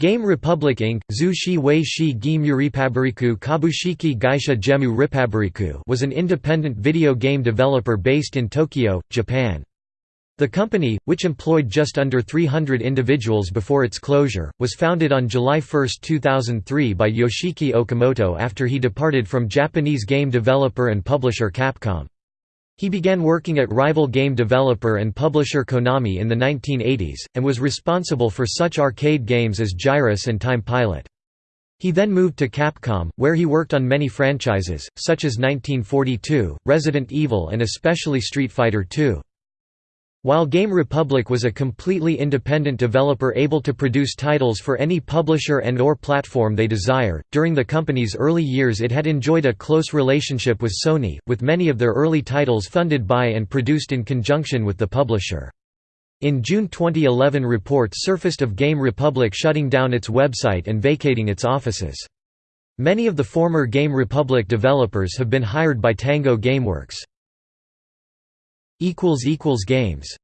Game Republic Inc. Zushi Wei Shi Repabariku Kabushiki Gaisha Gemu Repabariku was an independent video game developer based in Tokyo, Japan. The company, which employed just under 300 individuals before its closure, was founded on July 1, 2003 by Yoshiki Okamoto after he departed from Japanese game developer and publisher Capcom. He began working at rival game developer and publisher Konami in the 1980s, and was responsible for such arcade games as Gyruss and Time Pilot. He then moved to Capcom, where he worked on many franchises, such as 1942, Resident Evil and especially Street Fighter II. While Game Republic was a completely independent developer able to produce titles for any publisher and or platform they desire, during the company's early years it had enjoyed a close relationship with Sony, with many of their early titles funded by and produced in conjunction with the publisher. In June 2011 reports surfaced of Game Republic shutting down its website and vacating its offices. Many of the former Game Republic developers have been hired by Tango Gameworks. Games